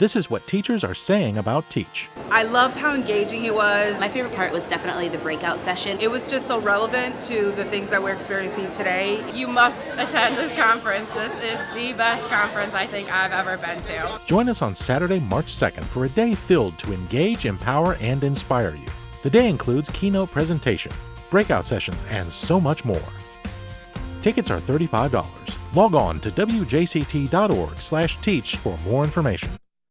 This is what teachers are saying about Teach. I loved how engaging he was. My favorite part was definitely the breakout session. It was just so relevant to the things that we're experiencing today. You must attend this conference. This is the best conference I think I've ever been to. Join us on Saturday, March 2nd for a day filled to engage, empower, and inspire you. The day includes keynote presentation, breakout sessions, and so much more. Tickets are $35. Log on to wjct.org/teach for more information.